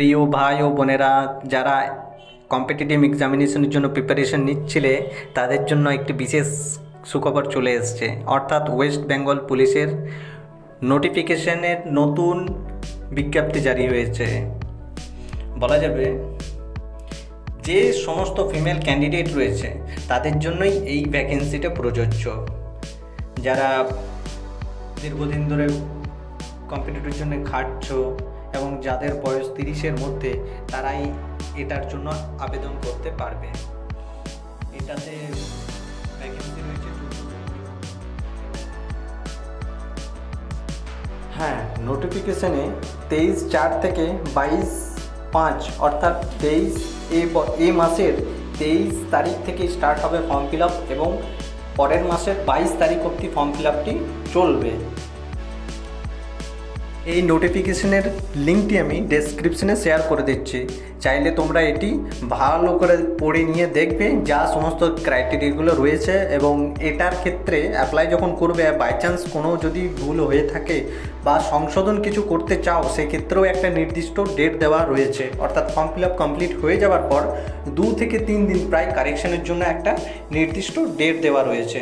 প্রিয় ভাই ও বোনেরা, যারা কম্পিটিটিভ এক্সামিনেশনের জন্য প্রিপারেশন নিচ্ছিলে, তাদের জন্য একটি বিশেষ সুখবর চলে এসছে। অর্থাৎ ওয়েস্ট বেঙ্গল পুলিশের নোটিফিকেশনের নতুন বিজ্ঞপ্তি জারি হয়েছে। বলা যাবে যে সমস্ত ফিমেল ক্যান্ডিডেট রয়েছে, তাদের জন্যই এই ভ্যাকেন্সিটা প্রযোজ্য। যারা দীর্ঘদিন ধরে কম্পিটিটিভের জন্য খাটছো এবং যাদের বয়স তিরিশের মধ্যে তারাই এটার জন্য আবেদন করতে পারবে। এটাতে ভ্যাকেন্সি রয়েছে হ্যাঁ নোটিফিকেশনে তেইশ চার থেকে বাইশ পাঁচ, অর্থাৎ তেইশ এ মাসের তেইশ তারিখ থেকে স্টার্ট হবে ফর্ম ফিল এবং পরের মাসের বাইশ তারিখ অবধি ফর্ম ফিল চলবে। এই নোটিফিকেশনের লিঙ্কটি আমি ডেসক্রিপশনে শেয়ার করে দিচ্ছি। চাইলে তোমরা এটি ভালো করে পড়ে নিয়ে দেখবে, যা সমস্ত ক্রাইটেরিয়াগুলো রয়েছে এবং এটার ক্ষেত্রে অ্যাপ্লাই যখন করবে বাই চান্স কোনো যদি ভুল হয়ে থাকে বা সংশোধন কিছু করতে চাও, সেক্ষেত্রেও একটা নির্দিষ্ট ডেট দেওয়া রয়েছে। অর্থাৎ ফর্ম ফিল আপ কমপ্লিট হয়ে যাওয়ার পর দু থেকে তিন দিন প্রায় কারেকশনের জন্য একটা নির্দিষ্ট ডেট দেওয়া রয়েছে।